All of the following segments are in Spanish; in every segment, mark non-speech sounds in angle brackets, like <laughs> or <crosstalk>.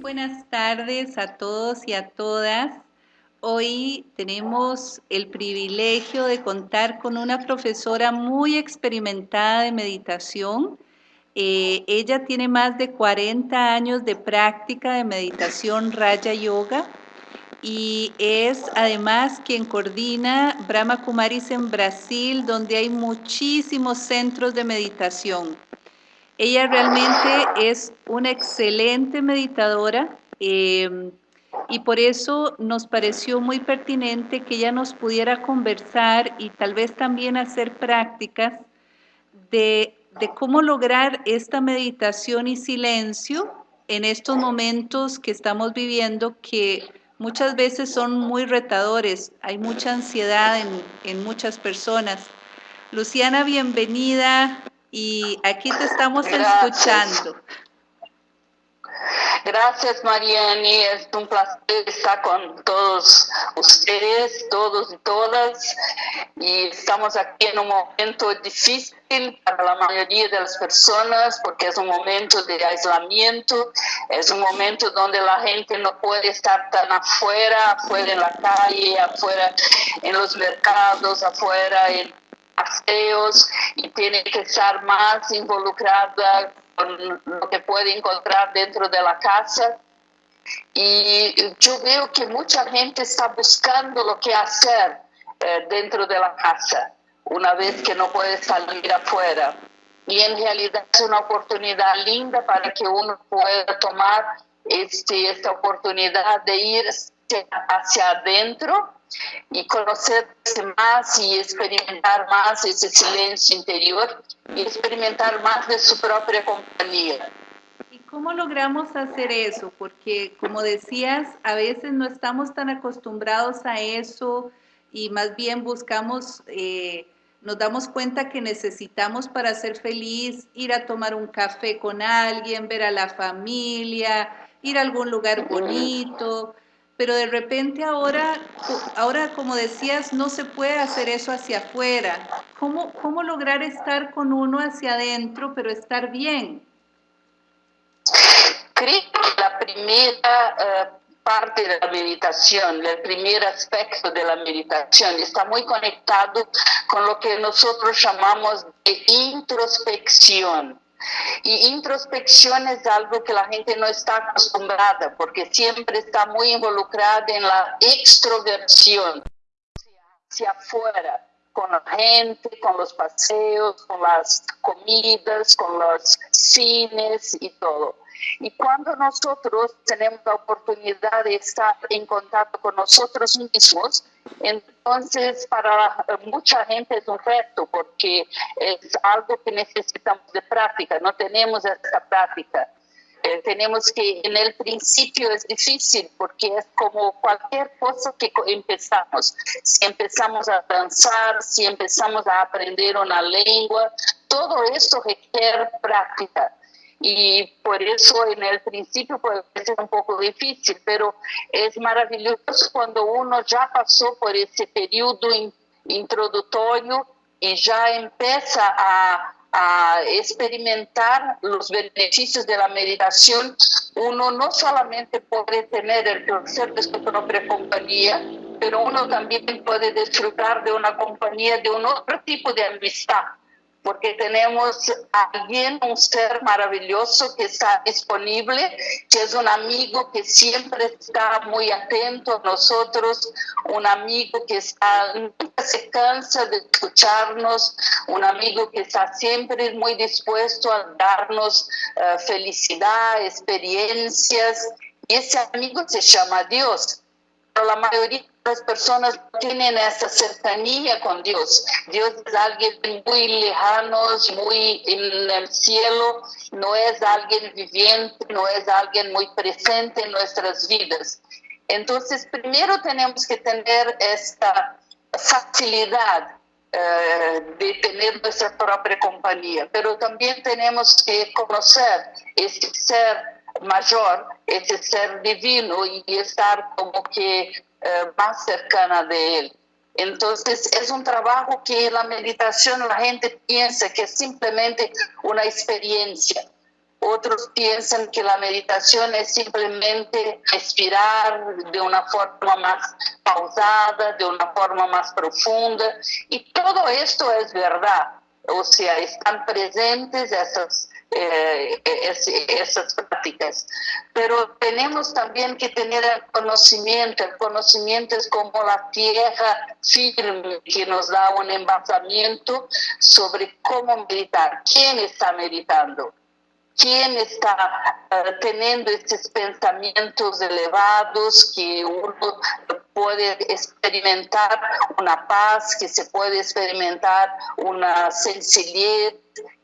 buenas tardes a todos y a todas. Hoy tenemos el privilegio de contar con una profesora muy experimentada de meditación. Eh, ella tiene más de 40 años de práctica de meditación Raya Yoga y es además quien coordina Brahma Kumaris en Brasil, donde hay muchísimos centros de meditación. Ella realmente es una excelente meditadora em, y por eso nos pareció muy pertinente que ella nos pudiera conversar y tal vez también hacer prácticas de, cómo lograr esta meditación y silencio en estos momentos que estamos viviendo que muchas veces son muy retadores, hay mucha ansiedad en muchas personas. Luciana, bienvenida y aquí te estamos escuchando. Gracias, Mariani. Es un placer estar con todos ustedes, todos y todas. Y estamos aquí en un momento difícil para la mayoría de las personas porque es un momento de aislamiento, es un momento donde la gente no puede estar tan afuera, afuera en la calle, afuera en los mercados, afuera en paseos y tiene que estar más involucrada con lo que puede encontrar dentro de la casa. Y yo veo que mucha gente está buscando lo que hacer eh, dentro de la casa, una vez que no puede salir afuera. Y en realidad es una oportunidad linda para que uno pueda tomar este, esta oportunidad de ir hacia adentro y conocerse más y experimentar más ese silencio interior y experimentar más de su propia compañía. ¿Y cómo logramos hacer eso? Porque como decías, a veces no estamos tan acostumbrados a eso y más bien buscamos, eh, nos damos cuenta que necesitamos para ser feliz ir a tomar un café con alguien, ver a la familia, ir a algún lugar bonito pero de repente ahora, ahora como decías, no se puede hacer eso hacia afuera. ¿Cómo, cómo lograr estar con uno hacia adentro, pero estar bien? Creo que la primera eh, parte de la meditación, el primer aspecto de la meditación está muy conectado con lo que nosotros llamamos de introspección. Y introspección es algo que la gente no está acostumbrada porque siempre está muy involucrada en la extroversión hacia afuera, con la gente, con los paseos, con las comidas, con los cines y todo. Y cuando nosotros tenemos la oportunidad de estar en contacto con nosotros mismos, entonces para mucha gente es un reto porque es algo que necesitamos de práctica, no tenemos esa práctica. Eh, tenemos que, en el principio es difícil porque es como cualquier cosa que empezamos. Si empezamos a danzar, si empezamos a aprender una lengua, todo eso requiere práctica y por eso en el principio puede ser un poco difícil, pero es maravilloso cuando uno ya pasó por ese periodo introductorio y ya empieza a, a experimentar los beneficios de la meditación, uno no solamente puede tener el placer de su propia compañía, pero uno también puede disfrutar de una compañía de un otro tipo de amistad porque tenemos a alguien, un ser maravilloso que está disponible, que es un amigo que siempre está muy atento a nosotros, un amigo que está, nunca se cansa de escucharnos, un amigo que está siempre muy dispuesto a darnos uh, felicidad, experiencias. Y ese amigo se llama Dios. Pero la mayoría las personas tienen esa cercanía con Dios. Dios es alguien muy lejano, muy en el cielo, no es alguien viviente, no es alguien muy presente en nuestras vidas. Entonces, primero tenemos que tener esta facilidad eh, de tener nuestra propia compañía, pero también tenemos que conocer ese ser mayor, ese ser divino y estar como que eh, más cercana de él. Entonces es un trabajo que la meditación la gente piensa que es simplemente una experiencia. otros piensan que la meditación es simplemente respirar de una forma más pausada, de una forma más profunda. Y todo esto es verdad. O sea, están presentes esas eh, esas prácticas. Pero tenemos también que tener el conocimiento. El conocimiento es como la tierra firme que nos da un envasamiento sobre cómo meditar. ¿Quién está meditando? ¿Quién está uh, teniendo estos pensamientos elevados que uno puede experimentar una paz, que se puede experimentar una sencillez,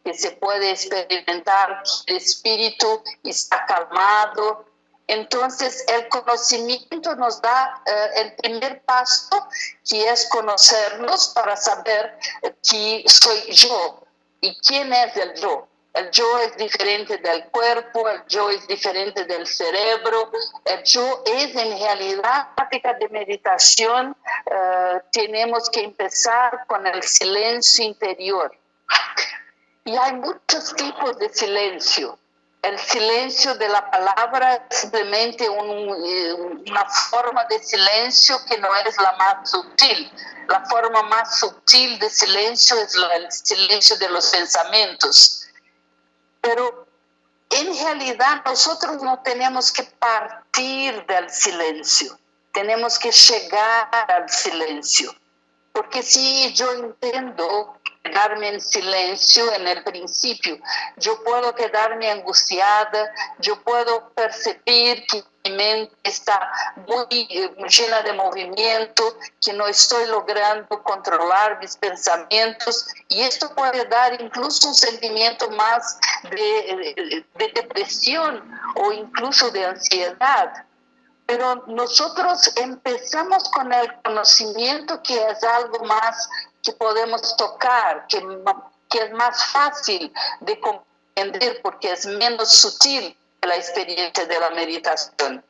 que se puede experimentar el espíritu está calmado. Entonces el conocimiento nos da uh, el primer paso, que es conocernos para saber quién soy yo y quién es el yo. El yo es diferente del cuerpo, el yo es diferente del cerebro, el yo es en realidad práctica de meditación. Uh, tenemos que empezar con el silencio interior. Y hay muchos tipos de silencio. El silencio de la palabra es simplemente un, eh, una forma de silencio que no es la más sutil. La forma más sutil de silencio es el silencio de los pensamientos pero en realidad nosotros no tenemos que partir del silencio, tenemos que llegar al silencio. Porque si yo intento quedarme en silencio en el principio, yo puedo quedarme angustiada, yo puedo percibir que mi mente está muy eh, llena de movimiento, que no estoy logrando controlar mis pensamientos y esto puede dar incluso un sentimiento más de, de depresión o incluso de ansiedad. Pero nosotros empezamos con el conocimiento que es algo más que podemos tocar, que, es más fácil de comprender porque es menos sutil la experiencia de la meditación.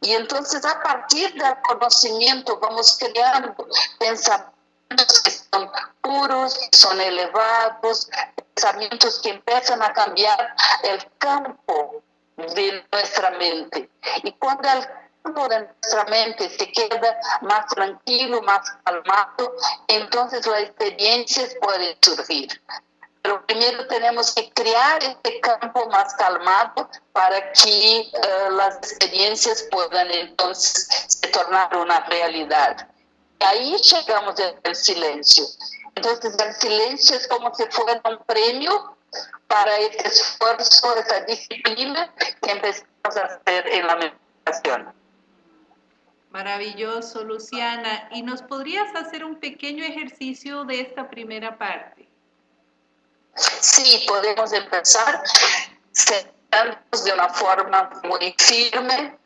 Y entonces a partir del conocimiento vamos creando pensamientos que son puros, que son elevados, pensamientos que empiezan a cambiar el campo de nuestra mente. Y cuando el nuestra mente se queda más tranquilo, más calmado, entonces las experiencias pueden surgir. Pero primero tenemos que crear este campo más calmado para que uh, las experiencias puedan entonces se tornar una realidad. Y ahí llegamos al silencio. Entonces el silencio es como si fuera un premio para este esfuerzo, esa disciplina que empezamos a hacer en la meditación. Maravilloso, Luciana. ¿Y nos podrías hacer un pequeño ejercicio de esta primera parte? Sí, podemos empezar sentándonos de una forma muy firme.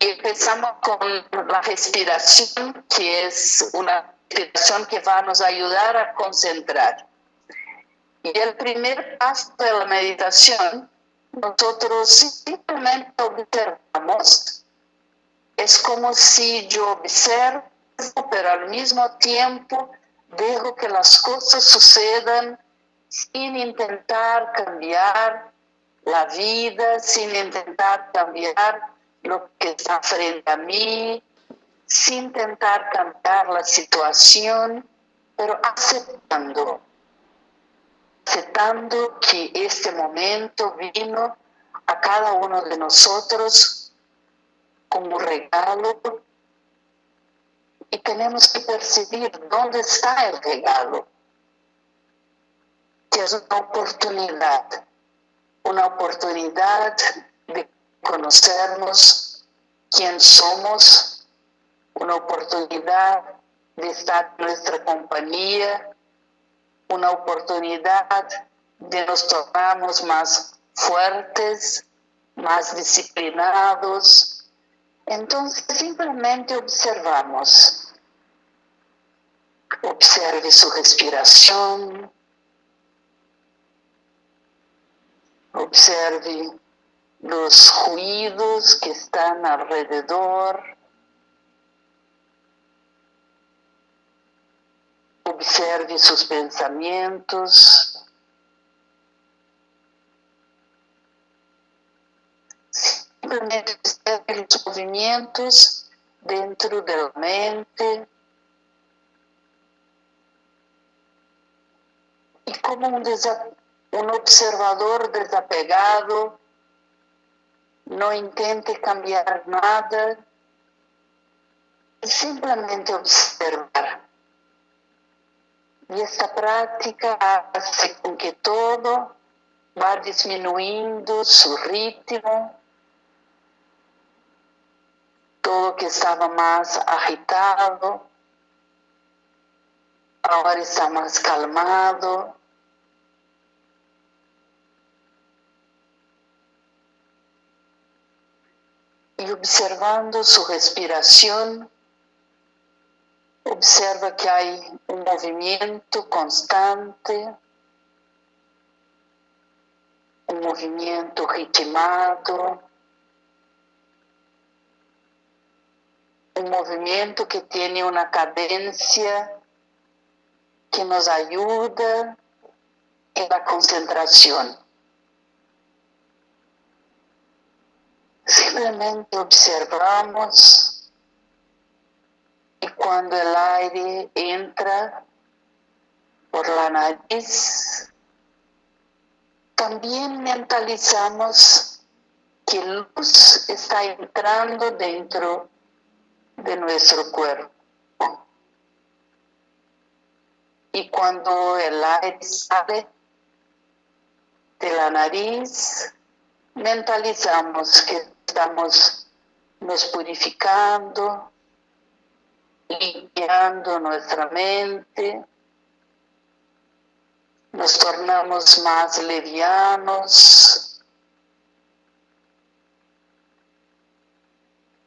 Empezamos con la respiración, que es una respiración que va a nos ayudar a concentrar. Y el primer paso de la meditación, nosotros simplemente observamos. Es como si yo observo, pero al mismo tiempo dejo que las cosas sucedan sin intentar cambiar la vida, sin intentar cambiar lo que está frente a mí, sin intentar cambiar la situación, pero aceptando, aceptando que este momento vino a cada uno de nosotros como regalo y tenemos que percibir dónde está el regalo que es una oportunidad, una oportunidad de conocernos quién somos, una oportunidad de estar en nuestra compañía, una oportunidad de nos tornarnos más fuertes, más disciplinados. Entonces simplemente observamos. Observe su respiración, Observe los ruidos que están alrededor. Observe sus pensamientos. Pensamientos dentro de la mente. Y como un, un observador desapegado, no intente cambiar nada, simplemente observar. Y esta práctica hace con que todo va disminuyendo su ritmo, todo que estaba más agitado, ahora está más calmado. Y observando su respiración, observa que hay un movimiento constante, un movimiento ritmado, un movimiento que tiene una cadencia que nos ayuda en la concentración. Simplemente observamos y cuando el aire entra por la nariz, también mentalizamos que luz está entrando dentro de nuestro cuerpo. Y cuando el aire sale de la nariz, mentalizamos que estamos nos purificando, limpiando nuestra mente, nos tornamos más levianos,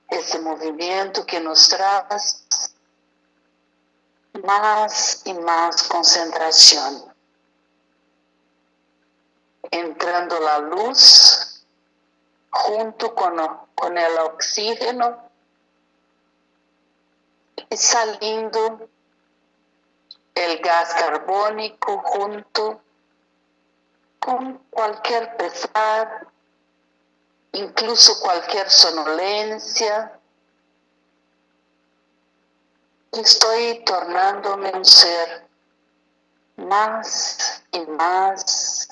ese movimiento que nos trae más y más concentración. Entrando la luz junto con, con el oxígeno y saliendo el gas carbónico junto con cualquier pesar, incluso cualquier sonolencia. Estoy tornándome un ser más y más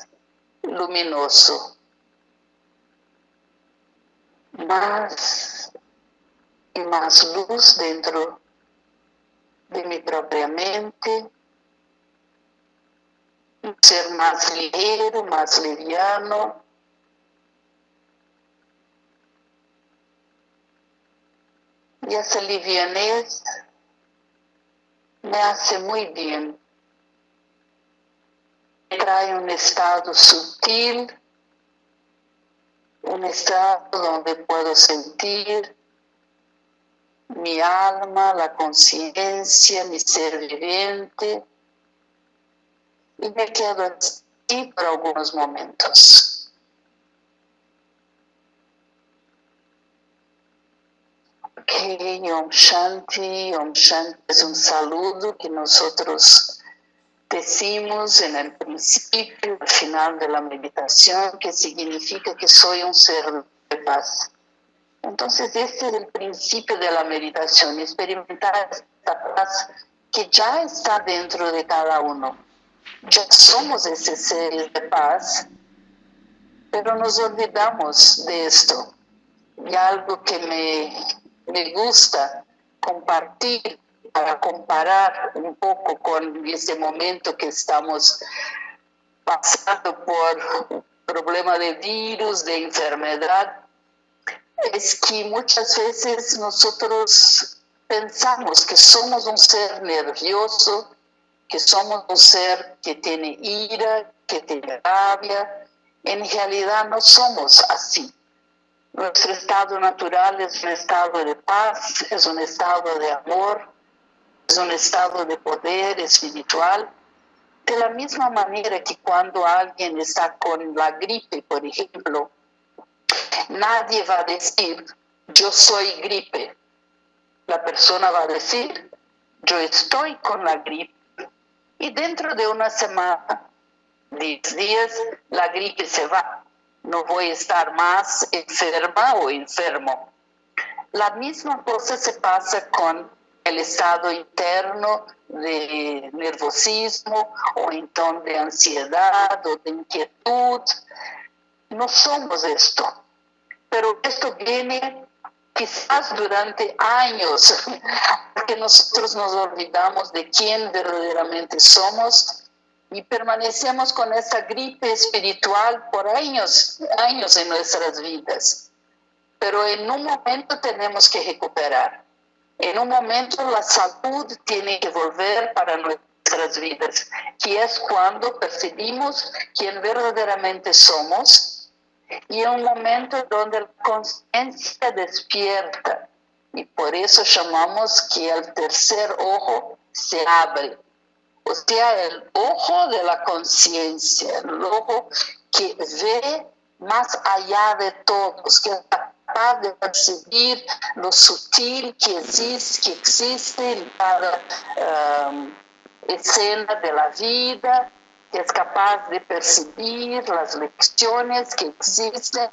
luminoso, más y más luz dentro de mi propia mente, un ser más ligero, más liviano, Y esa livianez me hace muy bien. Trae un estado sutil, un estado donde puedo sentir mi alma, la conciencia, mi ser viviente. Y me quedo así por algunos momentos. Ok, Om Shanti, Om Shanti es un saludo que nosotros decimos en el principio, al final de la meditación, que significa que soy un ser de paz. Entonces, este es el principio de la meditación, experimentar esta paz que ya está dentro de cada uno. Ya somos ese ser de paz, pero nos olvidamos de esto. Y algo que me me gusta compartir para comparar un poco con ese momento que estamos pasando por problema de virus, de enfermedad, es que muchas veces nosotros pensamos que somos un ser nervioso, que somos un ser que tiene ira, que tiene rabia. En realidad no somos así. Nuestro estado natural es un estado de paz, es un estado de amor, es un estado de poder espiritual. De la misma manera que cuando alguien está con la gripe, por ejemplo, nadie va a decir, yo soy gripe. La persona va a decir, yo estoy con la gripe. Y dentro de una semana, 10 días, la gripe se va no voy a estar más enferma o enfermo. La misma cosa se pasa con el estado interno de nervosismo o entonces de ansiedad o de inquietud. No somos esto, pero esto viene quizás durante años, <laughs> porque nosotros nos olvidamos de quién verdaderamente somos y permanecemos con esta gripe espiritual por años, años en nuestras vidas. Pero en un momento tenemos que recuperar. En un momento la salud tiene que volver para nuestras vidas, que es cuando percibimos quién verdaderamente somos y en un momento donde la conciencia despierta. Y por eso llamamos que el tercer ojo se abre o sea, el ojo de la conciencia, el ojo que ve más allá de todos, que es capaz de percibir lo sutil que existe, que existe en cada um, escena de la vida, que es capaz de percibir las lecciones que existen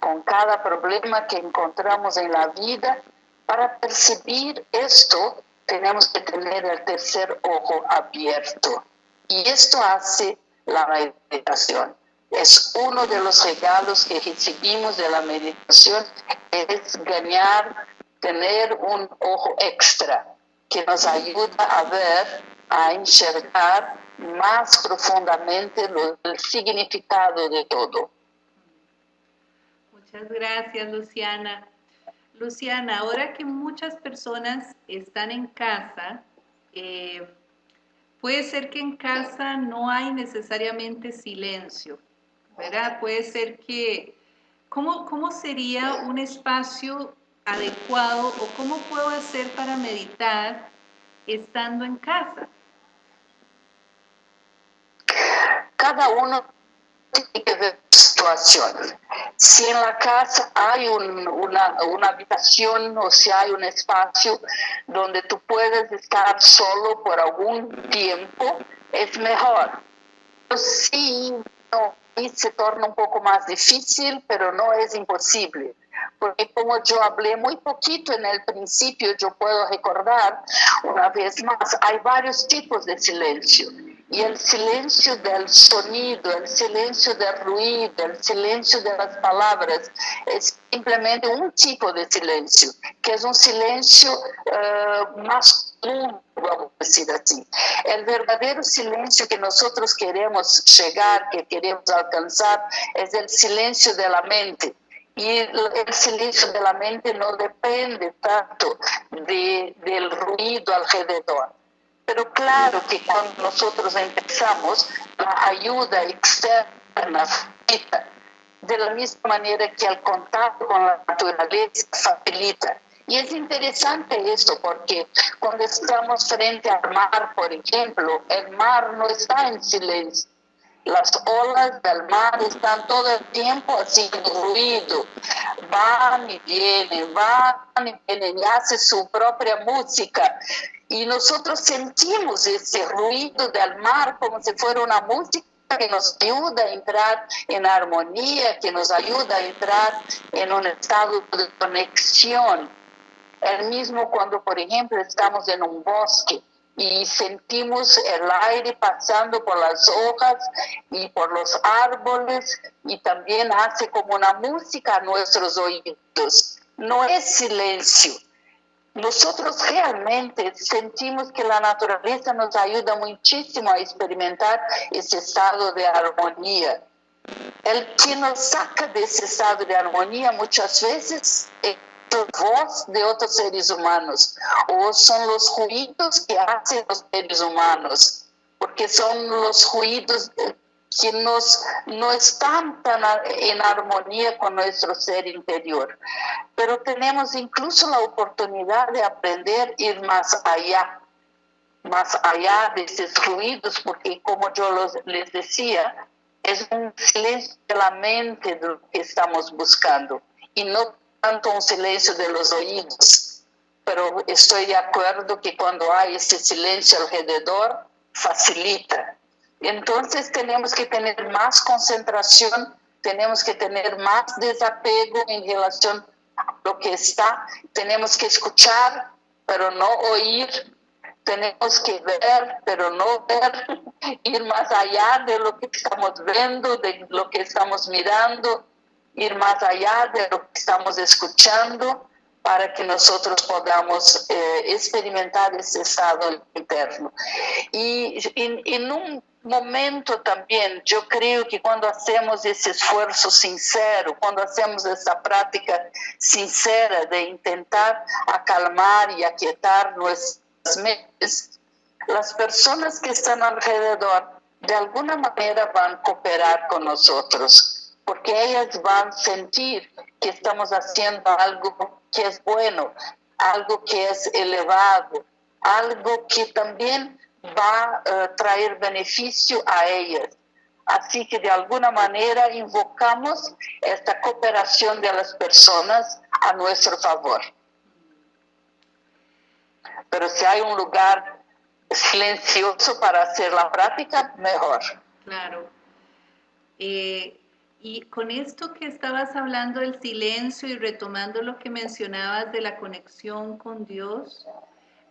con cada problema que encontramos en la vida. Para percibir esto, tenemos que tener el tercer ojo abierto. Y esto hace la meditación. Es uno de los regalos que recibimos de la meditación, es ganar, tener un ojo extra que nos ayuda a ver, a enxergar más profundamente el significado de todo. Muchas gracias, Luciana. Luciana, ahora que muchas personas están en casa, eh, puede ser que en casa no hay necesariamente silencio, ¿verdad? Puede ser que, ¿cómo, cómo sería un espacio adecuado o cómo puedo hacer para meditar estando en casa? Cada uno tiene que situación. Si en la casa hay una, una, habitación o si hay un espacio donde tú puedes estar solo por algún tiempo, es mejor. Sí, no, se torna un poco más difícil, pero no es imposible. Porque como yo hablé muy poquito en el principio, yo puedo recordar una vez más, hay varios tipos de silencio y el silencio del sonido, el silencio del ruido, el silencio de las palabras es simplemente un tipo de silencio, que es un silencio uh, más común, vamos a decir así. El verdadero silencio que nosotros queremos llegar, que queremos alcanzar, es el silencio de la mente. Y el silencio de la mente no depende tanto de, del ruido alrededor pero claro que cuando nosotros empezamos, la ayuda externa de la misma manera que el contacto con la naturaleza facilita. Y es interesante esto porque cuando estamos frente al mar, por ejemplo, el mar no está en silencio. Las olas del mar están todo el tiempo haciendo ruido, van y vienen, van y vienen, y hace su propia música. Y nosotros sentimos ese ruido del mar como si fuera una música que nos ayuda a entrar en armonía, que nos ayuda a entrar en un estado de conexión. El mismo cuando, por ejemplo, estamos en un bosque y sentimos el aire pasando por las hojas y por los árboles y también hace como una música a nuestros oídos. No es silencio, nosotros realmente sentimos que la naturaleza nos ayuda muchísimo a experimentar ese estado de armonía. El que nos saca de ese estado de armonía muchas veces es la voz de otros seres humanos o son los ruidos que hacen los seres humanos, porque son los ruidos que nos, no están tan en armonía con nuestro ser interior. Pero tenemos incluso la oportunidad de aprender ir más allá, más allá de esos ruidos, porque como yo les decía, es un silencio de la mente de lo que estamos buscando y no tanto un silencio de los oídos. Pero estoy de acuerdo que cuando hay ese silencio alrededor, facilita entonces tenemos que tener más concentración, tenemos que tener más desapego en relación lo que está. Tenemos que escuchar, pero no oír. Tenemos que ver, pero no ver, <laughs> ir más allá de lo que estamos viendo, de lo que estamos mirando, ir más allá de lo que estamos escuchando para que nosotros podamos eh, experimentar ese estado interno. Y en, un momento también, yo creo que cuando hacemos ese esfuerzo sincero, cuando hacemos esa práctica sincera de intentar acalmar y aquietar nuestras mentes, las personas que están alrededor de alguna manera van a cooperar con nosotros, porque ellas van a sentir que estamos haciendo algo que es bueno, algo que es elevado, algo que también va a traer beneficio a ellas. Así que de alguna manera invocamos esta cooperación de las personas a nuestro favor. Pero si hay un lugar silencioso para hacer la práctica, mejor. Claro. Eh, y con esto que estabas hablando del silencio y retomando lo que mencionabas de la conexión con Dios,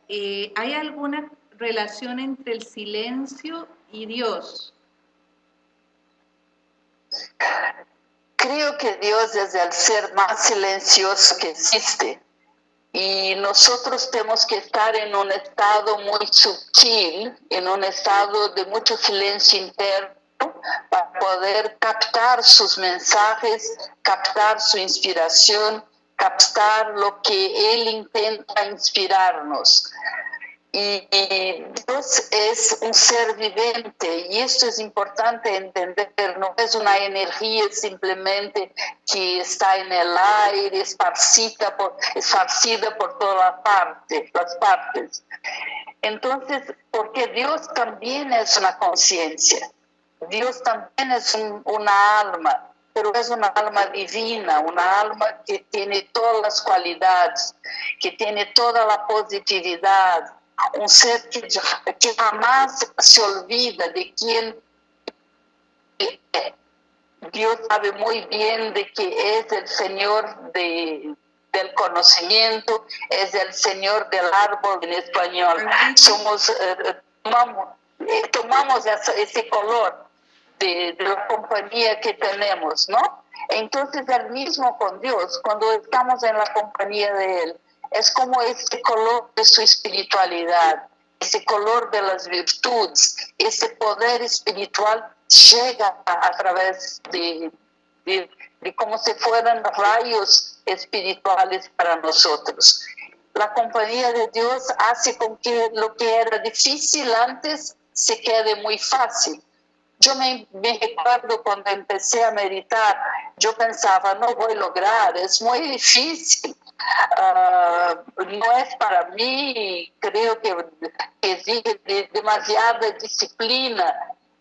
eh, ¿hay alguna relación entre el silencio y Dios? Creo que Dios es el ser más silencioso que existe. Y nosotros tenemos que estar en un estado muy sutil, en un estado de mucho silencio interno para poder captar sus mensajes, captar su inspiración, captar lo que Él intenta inspirarnos. Y, Dios es un ser viviente y esto es importante entender, no es una energía simplemente que está en el aire, esparcida por, esparcida por todas parte, las partes. Entonces, porque Dios también es una conciencia. Dios también es una alma, pero es una alma divina, una alma que tiene todas las cualidades, que tiene toda la positividad, un ser que, jamás se olvida de quién Dios sabe muy bien de que es el Señor del conocimiento, es el Señor del árbol en español. Somos, eh, tomamos, eh, tomamos ese color de, la compañía que tenemos, ¿no? Entonces el mismo con Dios, cuando estamos en la compañía de Él, es como ese color de su espiritualidad, ese color de las virtudes, ese poder espiritual llega a, través de, de, de, como si fueran rayos espirituales para nosotros. La compañía de Dios hace con que lo que era difícil antes se quede muy fácil yo me, recuerdo cuando empecé a meditar, yo pensaba, no voy a lograr, es muy difícil, ah, no es para mí, creo que exige demasiada disciplina,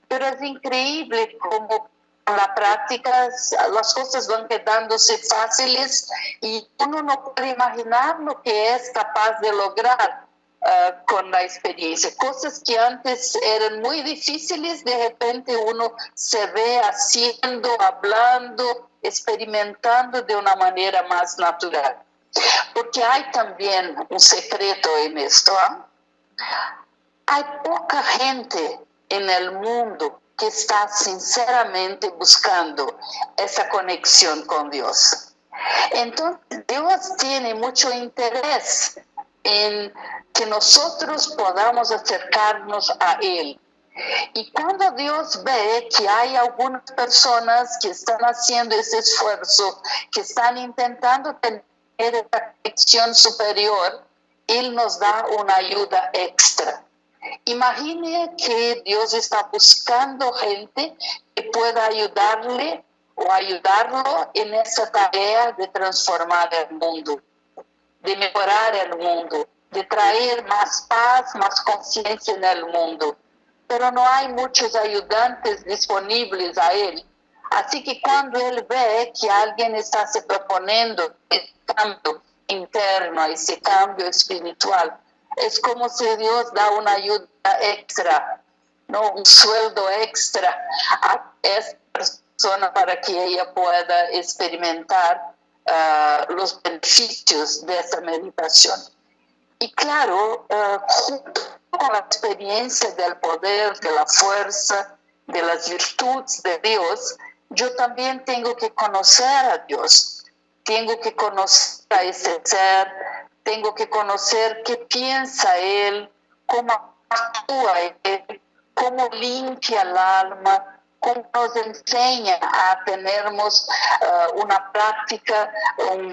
pero es increíble como la práctica las cosas van quedándose fáciles y uno no puede imaginar lo que es capaz de lograr Ah, con la experiencia. Cosas que antes eran muy difíciles, de repente uno se ve haciendo, hablando, experimentando de una manera más natural. Porque hay también un secreto en esto. ¿ah? Hay poca gente en el mundo que está sinceramente buscando esa conexión con Dios. Entonces, Dios tiene mucho interés en que nosotros podamos acercarnos a Él. Y cuando Dios ve que hay algunas personas que están haciendo ese esfuerzo, que están intentando tener esa conexión superior, Él nos da una ayuda extra. Imagine que Dios está buscando gente que pueda ayudarle o ayudarlo en esa tarea de transformar el mundo de mejorar el mundo, de traer más paz, más conciencia en el mundo. Pero no hay muchos ayudantes disponibles a él. Así que cuando él ve que alguien está se proponiendo ese cambio interno, ese cambio espiritual, es como si Dios da una ayuda extra, no un sueldo extra a esa persona para que ella pueda experimentar uh, los beneficios de esta meditación. Y claro, uh, junto con la experiencia del poder, de la fuerza, de las virtudes de Dios, yo también tengo que conocer a Dios, tengo que conocer a ese ser, tengo que conocer qué piensa Él, cómo actúa Él, cómo limpia el alma, nos enseña a tenermos uh, una práctica,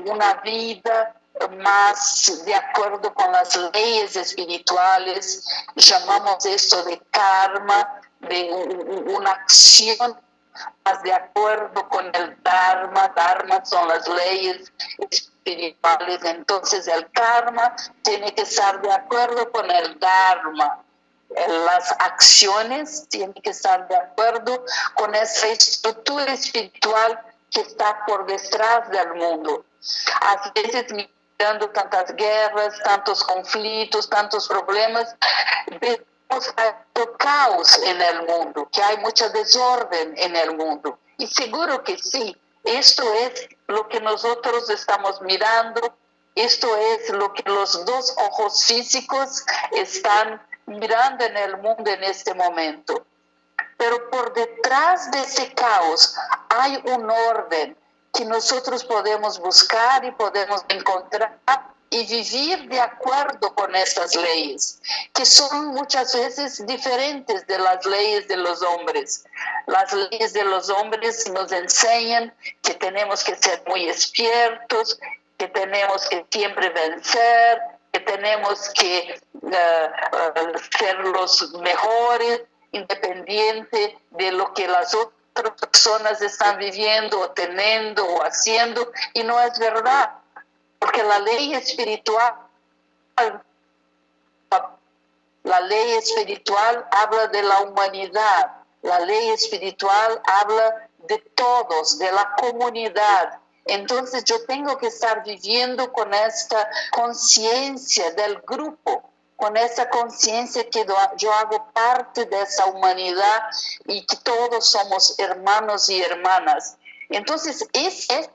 una vida más de acuerdo con las leyes espirituales, llamamos esto de karma, de una acción más de acuerdo con el Dharma, Dharma son las leyes espirituales, entonces el karma tiene que estar de acuerdo con el Dharma. Las acciones tienen que estar de acuerdo con esa estructura espiritual que está por detrás del mundo. A veces mirando tantas guerras, tantos conflictos, tantos problemas, hay caos en el mundo, que hay mucha desorden en el mundo. Y seguro que sí, esto es lo que nosotros estamos mirando, esto es lo que los dos ojos físicos están mirando en el mundo en este momento. Pero por detrás de ese caos hay un orden que nosotros podemos buscar y podemos encontrar y vivir de acuerdo con estas leyes, que son muchas veces diferentes de las leyes de los hombres. Las leyes de los hombres nos enseñan que tenemos que ser muy despiertos, que tenemos que siempre vencer, que tenemos que uh, ser los mejores, independiente de lo que las otras personas están viviendo o teniendo o haciendo, y no es verdad porque la ley espiritual, la ley espiritual habla de la humanidad, la ley espiritual habla de todos, de la comunidad. Entonces yo tengo que estar viviendo con esta conciencia del grupo, con esa conciencia que yo hago parte de esa humanidad y que todos somos hermanos y hermanas. Entonces es, es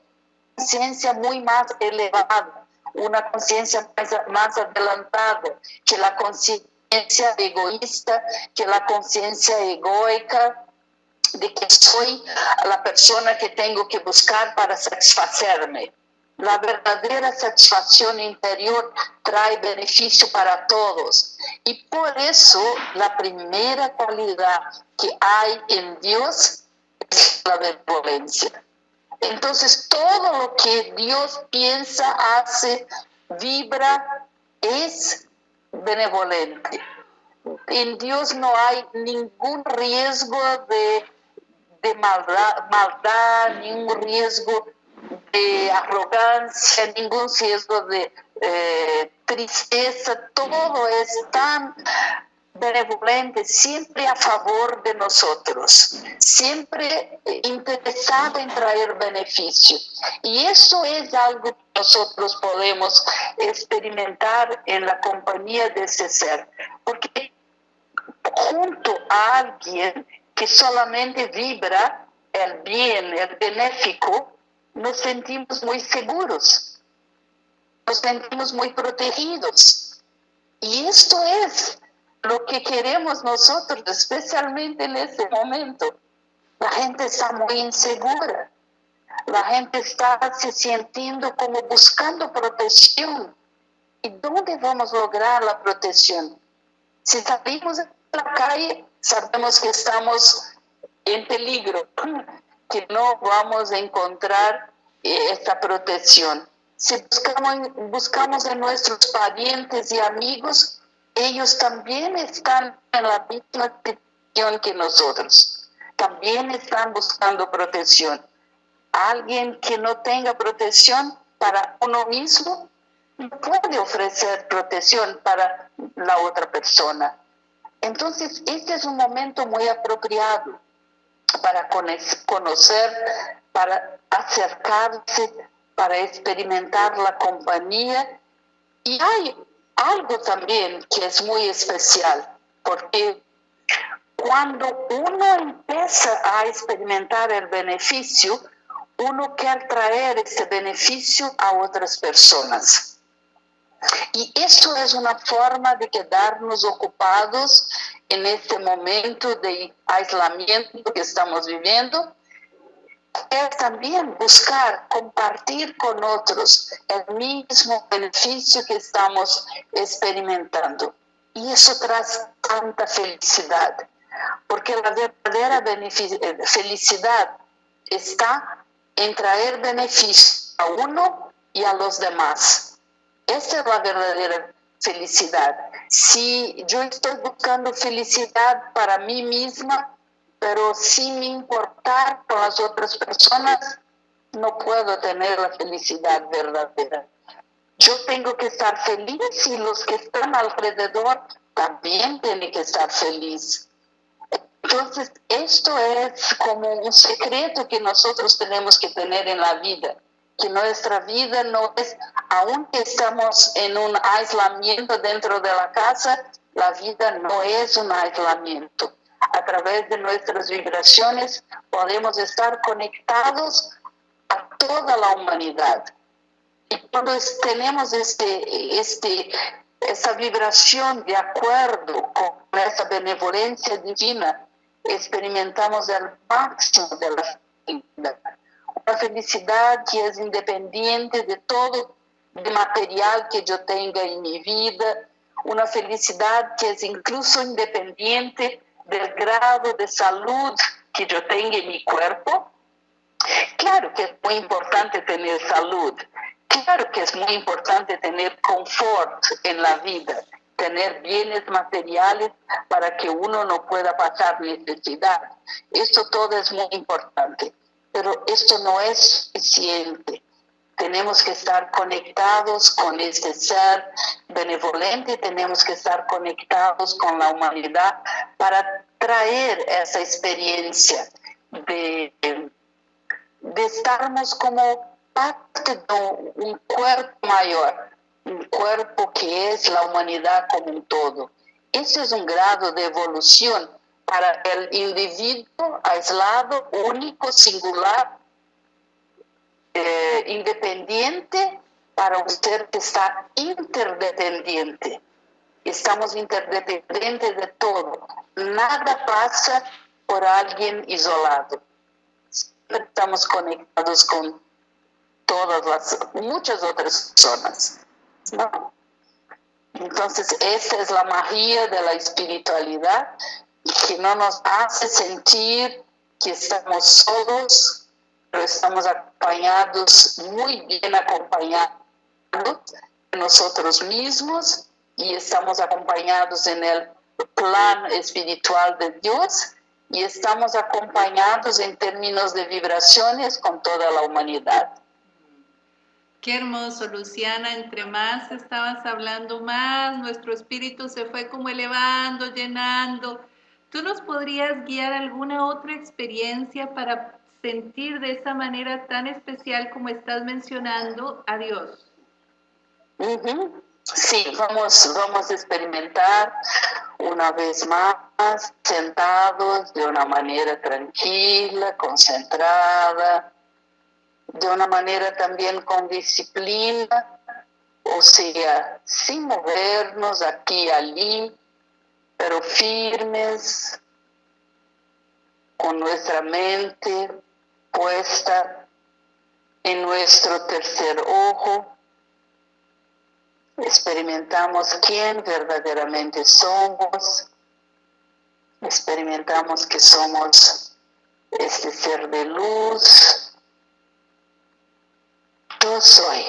conciencia muy más elevada, una conciencia más, adelantada que la conciencia egoísta, que la conciencia egoica de que soy la persona que tengo que buscar para satisfacerme. La verdadera satisfacción interior trae beneficio para todos. Y por eso la primera cualidad que hay en Dios es la benevolencia. Entonces todo lo que Dios piensa, hace, vibra, es benevolente. En Dios no hay ningún riesgo de, maldad, maldad, ningún riesgo de arrogancia, ningún riesgo de eh, tristeza, todo es tan benevolente, siempre a favor de nosotros, siempre interesado en traer beneficio. Y eso es algo que nosotros podemos experimentar en la compañía de ese ser, porque junto a alguien que solamente vibra el bien, el benéfico, nos sentimos muy seguros, nos sentimos muy protegidos. Y esto es lo que queremos nosotros, especialmente en este momento. La gente está muy insegura. La gente está se sintiendo como buscando protección. ¿Y dónde vamos a lograr la protección? Si salimos a la calle, sabemos que estamos en peligro, que no vamos a encontrar eh, esta protección. Si buscamos, buscamos en nuestros parientes y amigos, ellos también están en la misma situación que nosotros. También están buscando protección. Alguien que no tenga protección para uno mismo no puede ofrecer protección para la otra persona. Entonces, este es un momento muy apropiado para conocer, para acercarse, para experimentar la compañía. Y hay algo también que es muy especial, porque cuando uno empieza a experimentar el beneficio, uno quiere traer este beneficio a otras personas. Y esto es una forma de quedarnos ocupados en este momento de aislamiento que estamos viviendo. Es también buscar compartir con otros el mismo beneficio que estamos experimentando. Y eso trae tanta felicidad, porque la verdadera felicidad está en traer beneficio a uno y a los demás. Esta es la verdadera felicidad. Si yo estoy buscando felicidad para mí misma, pero sin importar con las otras personas, no puedo tener la felicidad verdadera. Yo tengo que estar feliz y los que están alrededor también tienen que estar felices. Entonces, esto es como un secreto que nosotros tenemos que tener en la vida, que nuestra vida no es, aunque estamos en un aislamiento dentro de la casa, la vida no es un aislamiento. A través de nuestras vibraciones podemos estar conectados a toda la humanidad. Y cuando tenemos este, este, esa vibración de acuerdo con esa benevolencia divina, experimentamos el máximo de la felicidad. Una felicidad que es independiente de todo el material que yo tenga en mi vida, una felicidad que es incluso independiente del grado de salud que yo tenga en mi cuerpo. Claro que es muy importante tener salud, claro que es muy importante tener confort en la vida, tener bienes materiales para que uno no pueda pasar necesidad. Esto todo es muy importante, pero esto no es suficiente. Tenemos que estar conectados con este ser benevolente, tenemos que estar conectados con la humanidad para traer esa experiencia de, de como parte de un cuerpo mayor, un cuerpo que es la humanidad como un todo. Ese es un grado de evolución para el individuo aislado, único, singular, eh, independiente, para ser que está interdependiente. Estamos interdependientes de todo. Nada pasa por alguien isolado. estamos conectados con todas las, muchas otras personas. Entonces, esa es la magia de la espiritualidad que no nos hace sentir que estamos solos, estamos acompañados, muy bien acompañados nosotros mismos y estamos acompañados en el plan espiritual de Dios y estamos acompañados en términos de vibraciones con toda la humanidad. Qué hermoso, Luciana. Entre más estabas hablando, más nuestro espíritu se fue como elevando, llenando. ¿Tú nos podrías guiar alguna otra experiencia para sentir de esa manera tan especial como estás mencionando a Dios? Sí, vamos, vamos a experimentar una vez más sentados de una manera tranquila, concentrada, de una manera también con disciplina, o sea, sin movernos aquí y allí, pero firmes, con nuestra mente puesta en nuestro tercer ojo. Experimentamos quién verdaderamente somos. Experimentamos que somos este ser de luz, yo soy,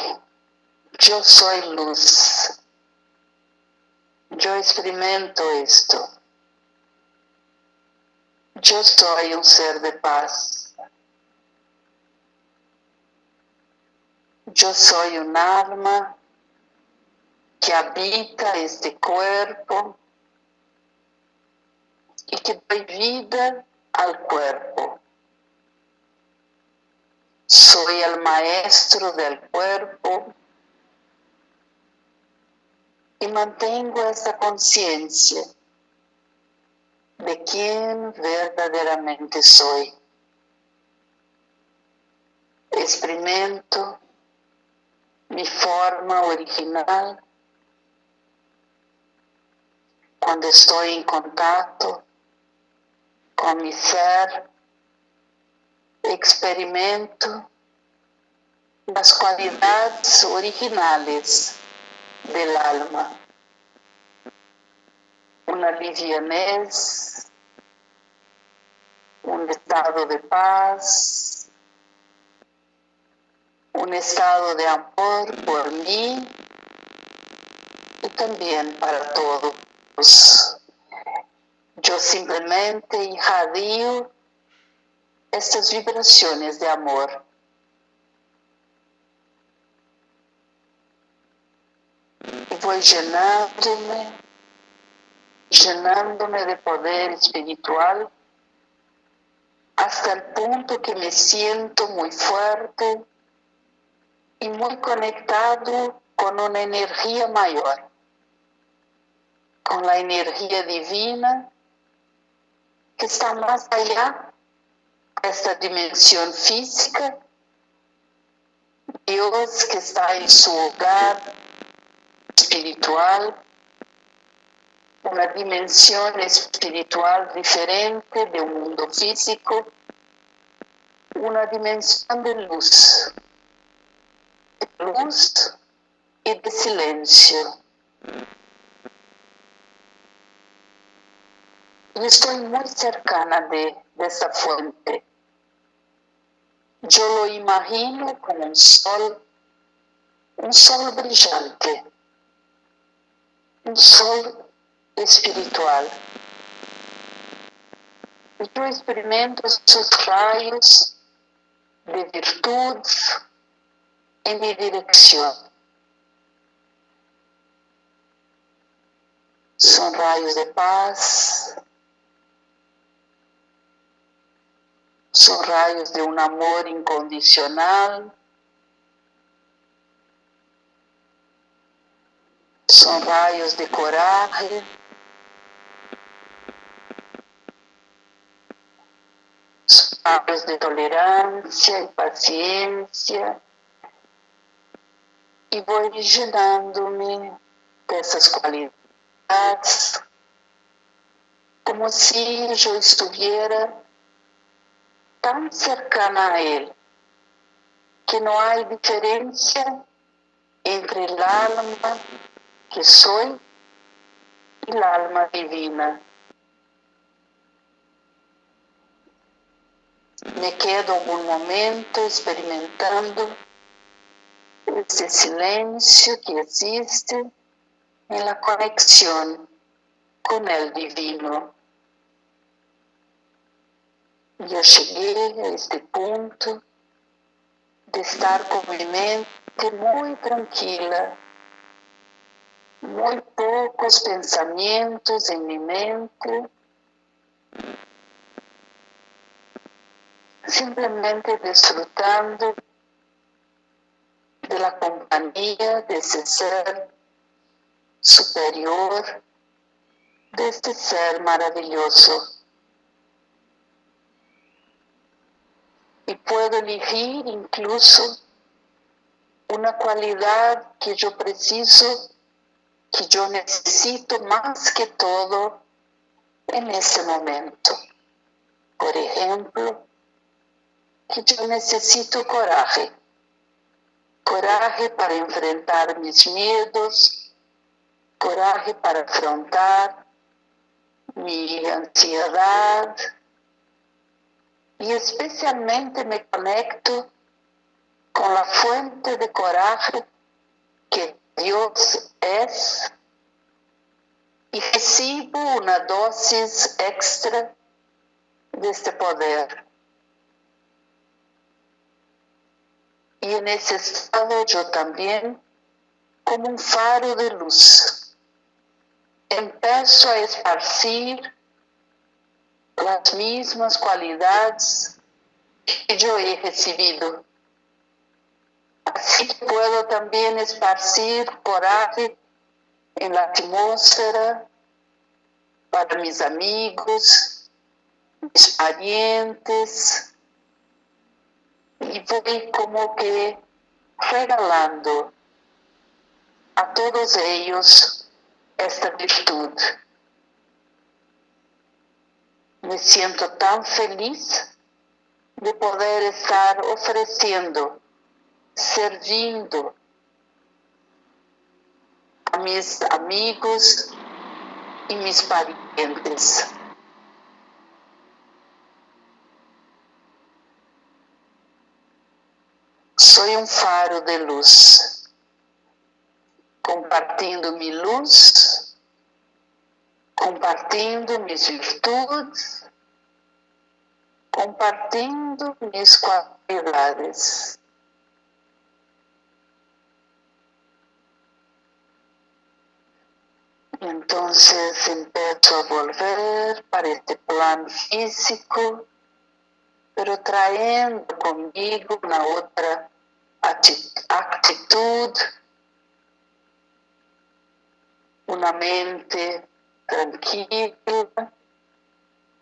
yo soy luz. Yo experimento esto. Yo soy un ser de paz. Yo soy un alma que habita este cuerpo y que doy vida al cuerpo. Soy el maestro del cuerpo y mantengo esa conciencia de quién verdaderamente soy. experimento mi forma original cuando estoy en contacto con mi ser, experimento las cualidades originales del alma. Una livianez, un estado de paz, un estado de amor por mí y también para todos. Yo simplemente irradio estas vibraciones de amor. Y voy llenándome, llenándome de poder espiritual hasta el punto que me siento muy fuerte y muy conectado con una energía mayor, con la energía divina que está más allá de esta dimensión física, Dios que está en su hogar espiritual, una dimensión espiritual diferente de un mundo físico, una dimensión de luz, luz y de silencio. Y estoy muy cercana de, de esta fuente. Yo lo imagino como un sol, un sol brillante, un sol espiritual. Yo experimento esos rayos de virtud en mi dirección. Son rayos de paz, son rayos de un amor incondicional, son rayos de coraje, son rayos de tolerancia y paciencia, y voy llenándome de esas cualidades, como si yo estuviera tan cercana a Él que no hay diferencia entre el alma que soy y el alma divina. Me quedo un momento experimentando ese silencio que existe en la conexión con el divino. Yo llegué a este punto de estar con mi mente muy tranquila, muy pocos pensamientos en mi mente, simplemente disfrutando de la compañía de ese ser superior, de este ser maravilloso. Y puedo elegir incluso una cualidad que yo preciso, que yo necesito más que todo en ese momento. Por ejemplo, que yo necesito coraje. Coraje para enfrentar mis miedos, coraje para afrontar mi ansiedad, y especialmente me conecto con la fuente de coraje que Dios es y recibo una dosis extra de este poder. Y en ese estado yo también, como un faro de luz, empiezo a esparcir las mismas cualidades que yo he recibido. Así que puedo también esparcir coraje en la atmósfera para mis amigos, mis parientes, y voy como que regalando a todos ellos esta virtud. Me siento tan feliz de poder estar ofreciendo, servindo a mis amigos y mis parientes. Soy un faro de luz, compartindo mi luz, compartindo mis virtudes, compartindo mis cualidades. Entonces empiezo a volver para este plano físico, pero trayendo conmigo una otra actitud, una mente tranquila,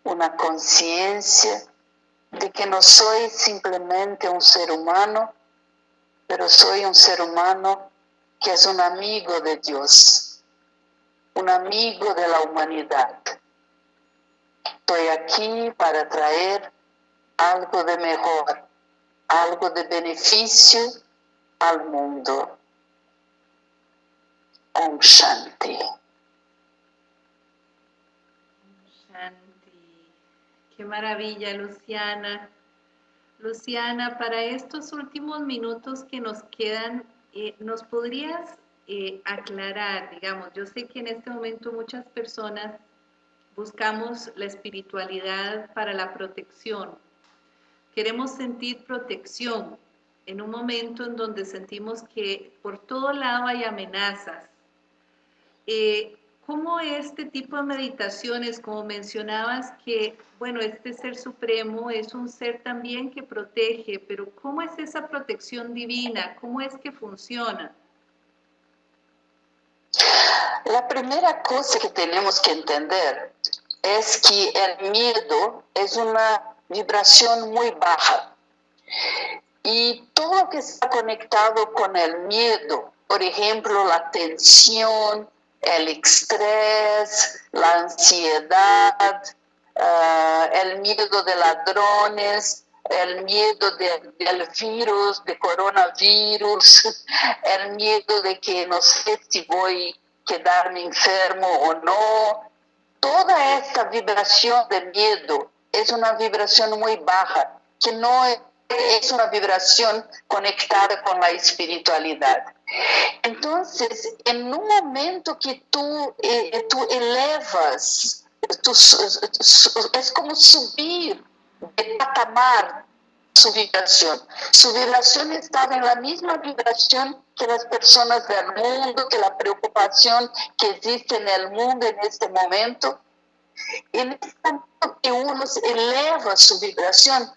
una conciencia de que no soy simplemente un ser humano, pero soy un ser humano que es un amigo de Dios un amigo de la humanidad. Estoy aquí para traer algo de mejor, algo de beneficio al mundo. Om Shanti. Shanti. Qué maravilla, Luciana. Luciana, para estos últimos minutos que nos quedan, eh, ¿nos podrías eh, aclarar, digamos, yo sé que en este momento muchas personas buscamos la espiritualidad para la protección. Queremos sentir protección en un momento en donde sentimos que por todo lado hay amenazas. Eh, ¿Cómo este tipo de meditaciones, como mencionabas, que, bueno, este ser supremo es un ser también que protege, pero ¿cómo es esa protección divina? ¿Cómo es que funciona? La primera cosa que tenemos que entender es que el miedo es una vibración muy baja. Y todo lo que está conectado con el miedo, por ejemplo, la tensión, el estrés, la ansiedad, ah, el miedo de ladrones, el miedo del virus, de coronavirus, <laughs> el miedo de que no sé si voy quedarme enfermo o no. Toda esta vibración de miedo es una vibración muy baja, que no es una vibración conectada con la espiritualidad. Entonces, en un momento que tú, eh, tú elevas, es como subir de patamar su vibración. Su vibración estaba en la misma vibración que las personas del mundo, que la preocupación que existe en el mundo en este momento. En este momento que uno eleva su vibración,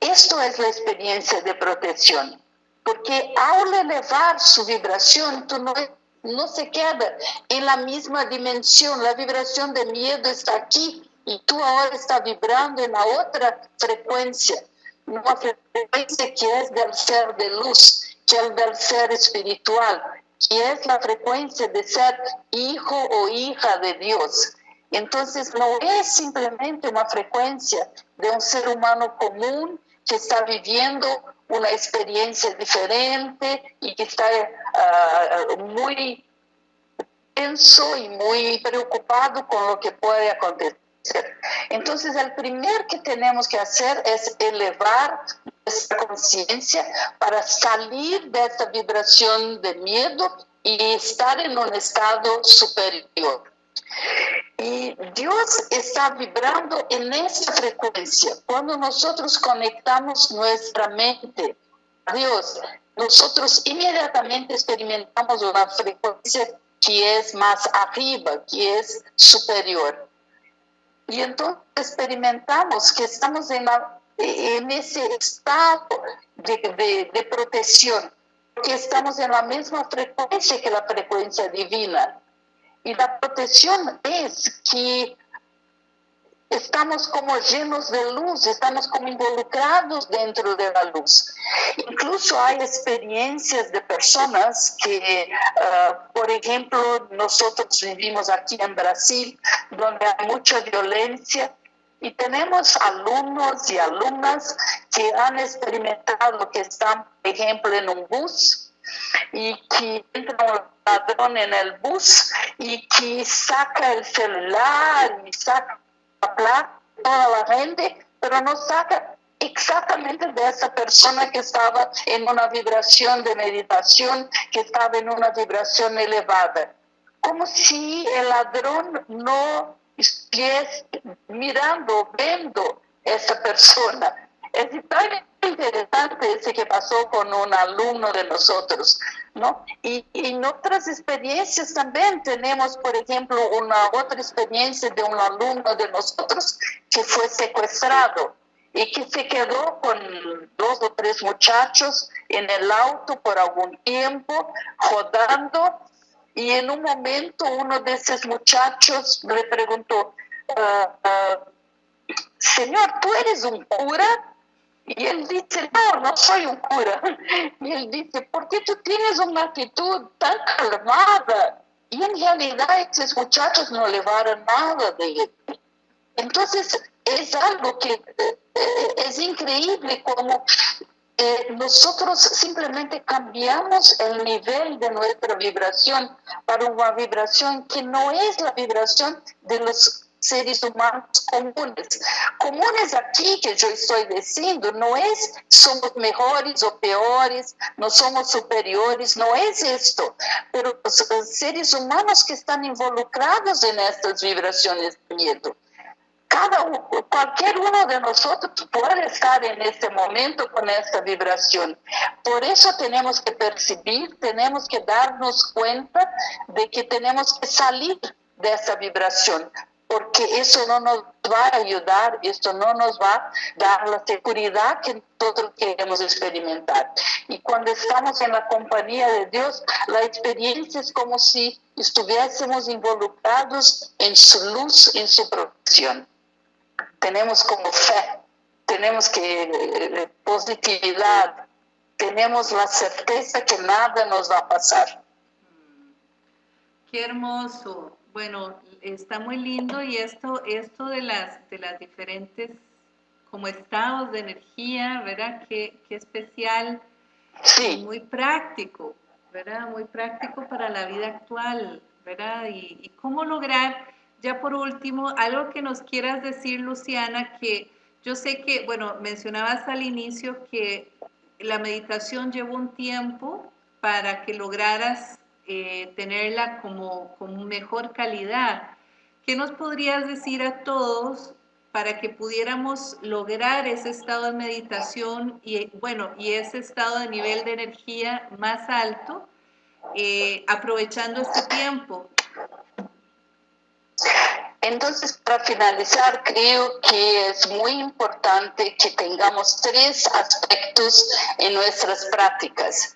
esto es la experiencia de protección. Porque al elevar su vibración, tú no, no se queda en la misma dimensión. La vibración de miedo está aquí y tú ahora estás vibrando en la otra frecuencia una frecuencia que es del ser de luz, que es del ser espiritual, que es la frecuencia de ser hijo o hija de Dios. Entonces no es simplemente una frecuencia de un ser humano común que está viviendo una experiencia diferente y que está uh, muy tenso y muy preocupado con lo que puede acontecer. Entonces, el primer que tenemos que hacer es elevar nuestra conciencia para salir de esta vibración de miedo y estar en un estado superior. Y Dios está vibrando en esa frecuencia. Cuando nosotros conectamos nuestra mente a Dios, nosotros inmediatamente experimentamos una frecuencia que es más arriba, que es superior. Y entonces experimentamos que estamos en, ese estado de, de, protección, que estamos en la misma frecuencia que la frecuencia divina. Y la protección es que estamos como llenos de luz, estamos como involucrados dentro de la luz. Incluso hay experiencias de personas que, ah, por ejemplo, nosotros vivimos aquí en Brasil, donde hay mucha violencia. Y tenemos alumnos y alumnas que han experimentado que están, por ejemplo, en un bus y que entra un ladrón en el bus y que saca el celular y saca toda la gente, pero no saca exactamente de esa persona que estaba en una vibración de meditación, que estaba en una vibración elevada. Como si el ladrón no estuviese mirando, viendo esa persona. Es tan interesante ese que pasó con un alumno de nosotros, ¿no? Y, en otras experiencias también tenemos, por ejemplo, una otra experiencia de un alumno de nosotros que fue secuestrado y que se quedó con dos o tres muchachos en el auto por algún tiempo, rodando, y en un momento uno de esos muchachos le preguntó, ah, ah, Señor, ¿tú eres un cura? Y él dice, no, no soy un cura. <laughs> Y él dice, ¿por qué tú tienes una actitud tan calmada? Y en realidad esos muchachos no le van nada de él. Entonces es algo que eh, es increíble como eh, nosotros simplemente cambiamos el nivel de nuestra vibración para una vibración que no es la vibración de los seres humanos comunes. Comunes aquí que yo estoy diciendo no es somos mejores o peores, no somos superiores, no es esto, pero los, seres humanos que están involucrados en estas vibraciones de miedo. Cada, cualquier uno de nosotros puede estar en este momento con esta vibración. Por eso tenemos que percibir, tenemos que darnos cuenta de que tenemos que salir de esa vibración porque eso no nos va a ayudar, esto no nos va a dar la seguridad que nosotros queremos experimentar. Y cuando estamos en la compañía de Dios, la experiencia es como si estuviésemos involucrados en su luz, en su protección. Tenemos como fe, tenemos que eh, positividad, tenemos la certeza que nada nos va a pasar. Qué hermoso. Bueno, está muy lindo y esto, esto de, las, de las diferentes como estados de energía, ¿verdad? Qué, qué especial, sí. muy práctico, ¿verdad? Muy práctico para la vida actual, ¿verdad? Y, y, cómo lograr, ya por último, algo que nos quieras decir, Luciana, que yo sé que, bueno, mencionabas al inicio que la meditación llevó un tiempo para que lograras eh, tenerla como, como mejor calidad. ¿Qué nos podrías decir a todos para que pudiéramos lograr ese estado de meditación y, bueno, y ese estado de nivel de energía más alto, eh, aprovechando este tiempo? Entonces, para finalizar, creo que es muy importante que tengamos tres aspectos en nuestras prácticas.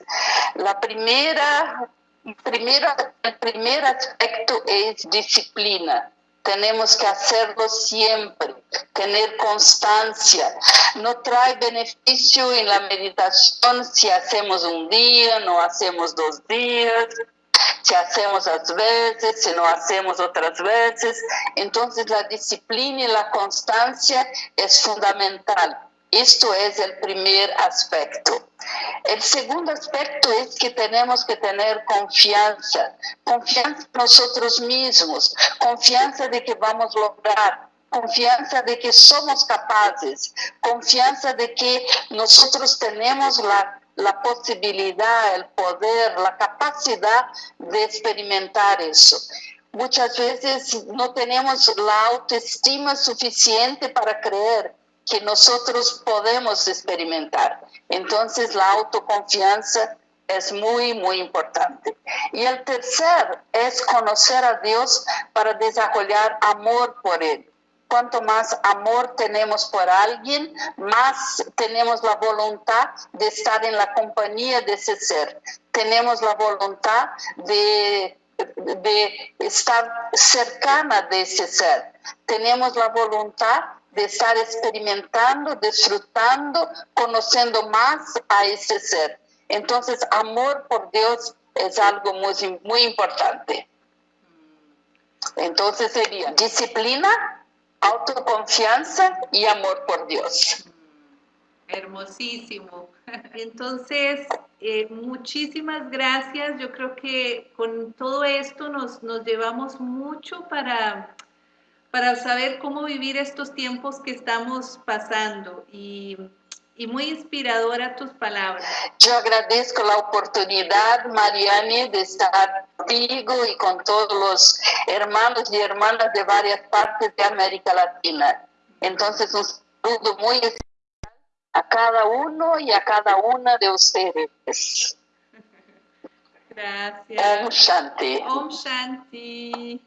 La primera Primero, el primer aspecto es disciplina. Tenemos que hacerlo siempre, tener constancia. No trae beneficio en la meditación si hacemos un día, no hacemos dos días, si hacemos las veces, si no hacemos otras veces. Entonces la disciplina y la constancia es fundamental. Esto es el primer aspecto. El segundo aspecto es que tenemos que tener confianza, confianza en nosotros mismos, confianza de que vamos a lograr, confianza de que somos capaces, confianza de que nosotros tenemos la, la posibilidad, el poder, la capacidad de experimentar eso. Muchas veces no tenemos la autoestima suficiente para creer que nosotros podemos experimentar. Entonces la autoconfianza es muy, muy importante. Y el tercer es conocer a Dios para desarrollar amor por Él. Cuanto más amor tenemos por alguien, más tenemos la voluntad de estar en la compañía de ese ser. Tenemos la voluntad de de estar cercana de ese ser. Tenemos la voluntad de estar experimentando, disfrutando, conociendo más a ese ser. Entonces, amor por Dios es algo muy, muy importante. Entonces sería disciplina, autoconfianza y amor por Dios. Hermosísimo. <laughs> Entonces, eh, muchísimas gracias. Yo creo que con todo esto nos, nos llevamos mucho para, para saber cómo vivir estos tiempos que estamos pasando. Y y muy inspiradora tus palabras. Yo agradezco la oportunidad, Mariani, de estar contigo y con todos los hermanos y hermanas de varias partes de América Latina. Entonces, un saludo muy especial a cada uno y a cada una de ustedes. <laughs> Gracias. Om Shanti. Om Shanti.